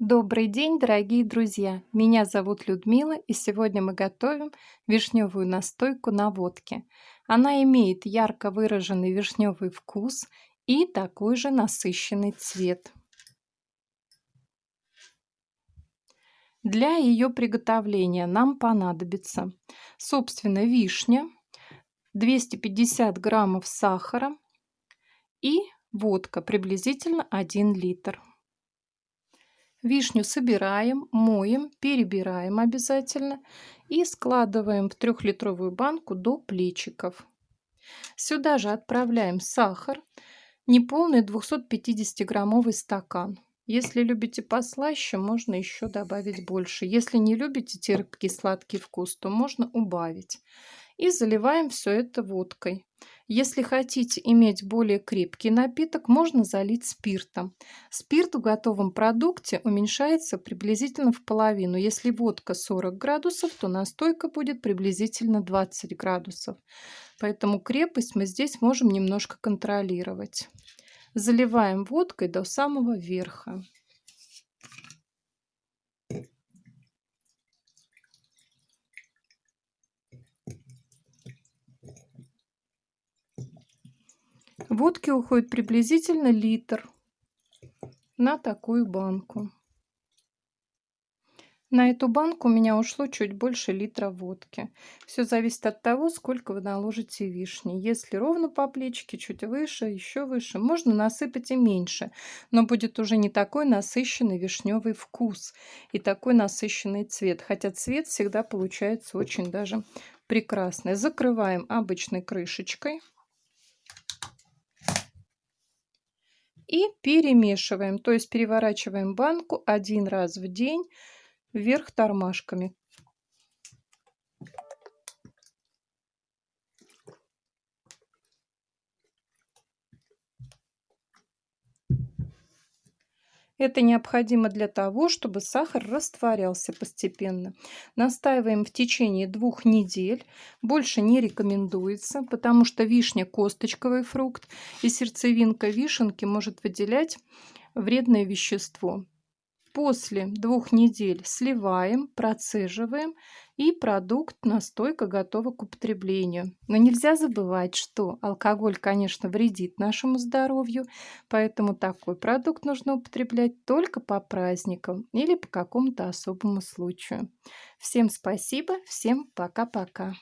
Добрый день, дорогие друзья! Меня зовут Людмила, и сегодня мы готовим вишневую настойку на водке. Она имеет ярко выраженный вишневый вкус и такой же насыщенный цвет. Для ее приготовления нам понадобится, собственно, вишня, 250 граммов сахара и водка, приблизительно 1 литр. Вишню собираем, моем, перебираем обязательно и складываем в трехлитровую банку до плечиков. Сюда же отправляем сахар, неполный 250-граммовый стакан. Если любите послаще, можно еще добавить больше. Если не любите терпкий сладкий вкус, то можно убавить. И заливаем все это водкой. Если хотите иметь более крепкий напиток, можно залить спиртом. Спирт в готовом продукте уменьшается приблизительно в половину. Если водка 40 градусов, то настойка будет приблизительно 20 градусов. Поэтому крепость мы здесь можем немножко контролировать. Заливаем водкой до самого верха. Водки уходит приблизительно литр на такую банку. На эту банку у меня ушло чуть больше литра водки. Все зависит от того, сколько вы наложите вишни. Если ровно по плечике, чуть выше, еще выше, можно насыпать и меньше. Но будет уже не такой насыщенный вишневый вкус и такой насыщенный цвет. Хотя цвет всегда получается очень даже прекрасный. Закрываем обычной крышечкой. И перемешиваем, то есть переворачиваем банку один раз в день вверх тормашками. Это необходимо для того, чтобы сахар растворялся постепенно. Настаиваем в течение двух недель. Больше не рекомендуется, потому что вишня – косточковый фрукт, и сердцевинка вишенки может выделять вредное вещество. После двух недель сливаем, процеживаем и продукт, настойка готова к употреблению. Но нельзя забывать, что алкоголь, конечно, вредит нашему здоровью, поэтому такой продукт нужно употреблять только по праздникам или по какому-то особому случаю. Всем спасибо, всем пока-пока.